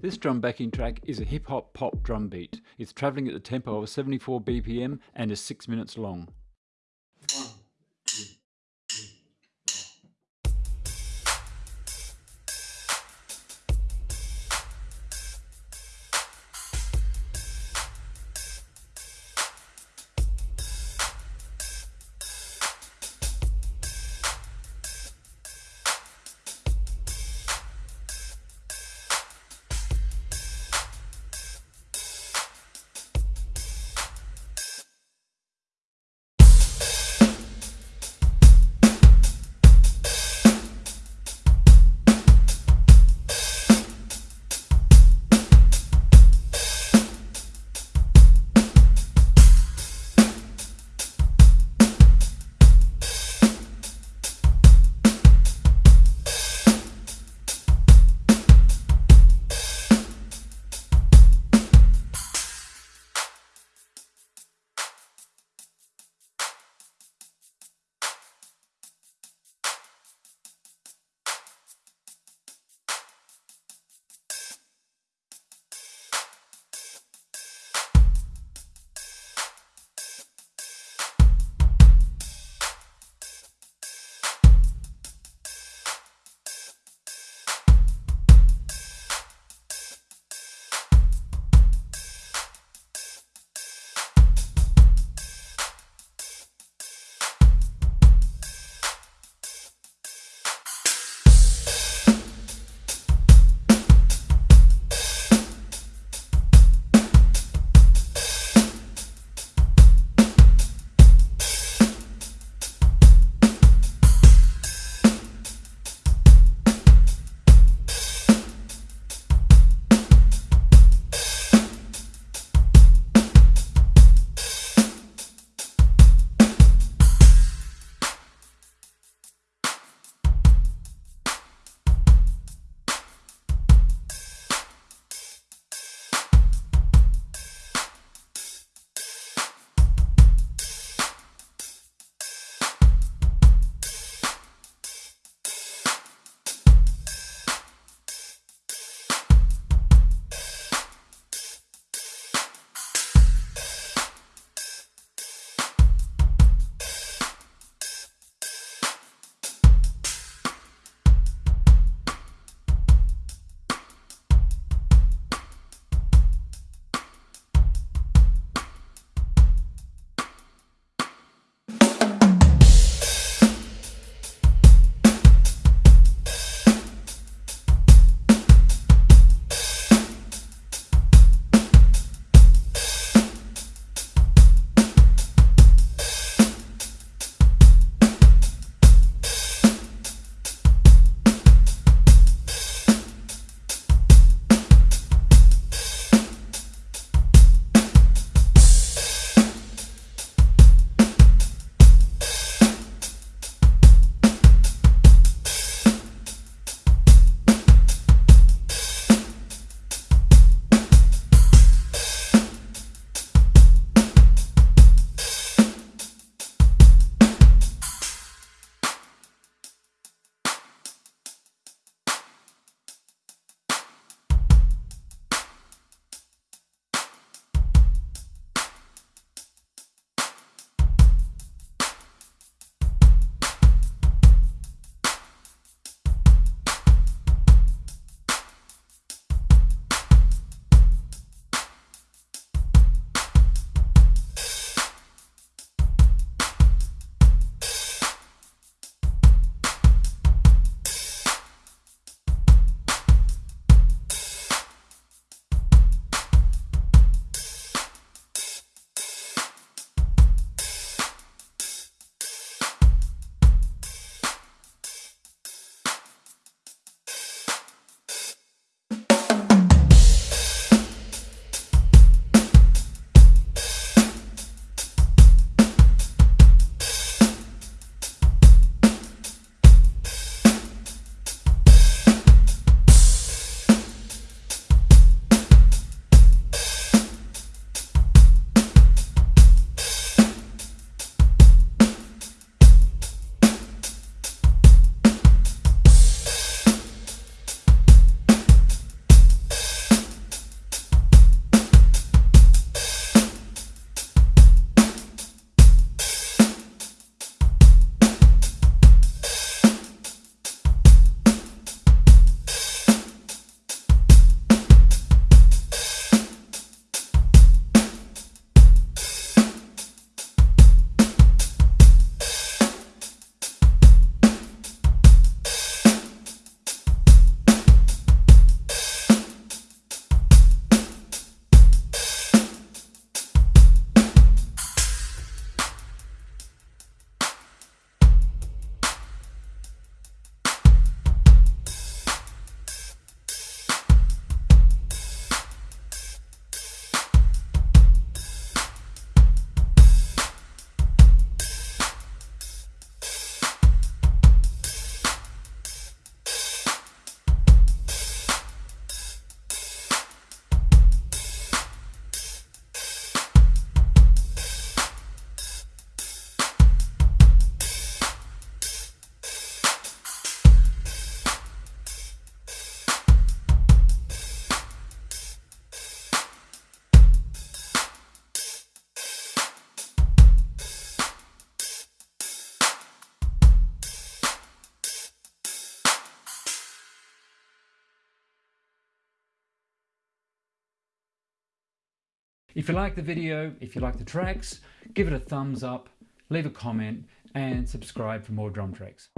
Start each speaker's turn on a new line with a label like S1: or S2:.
S1: This drum backing track is a hip hop pop drum beat. It's travelling at the tempo of 74 BPM and is 6 minutes long. If you like the video, if you like the tracks, give it a thumbs up, leave a comment and subscribe for more drum tracks.